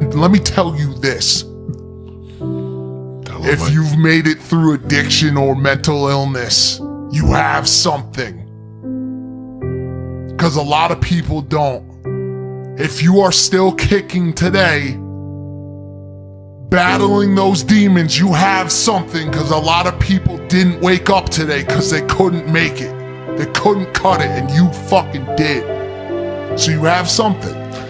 let me tell you this. Tell If you've made it through addiction or mental illness, you have something. Because a lot of people don't. If you are still kicking today, battling those demons, you have something. Because a lot of people didn't wake up today because they couldn't make it. They couldn't cut it, and you fucking did. So you have something.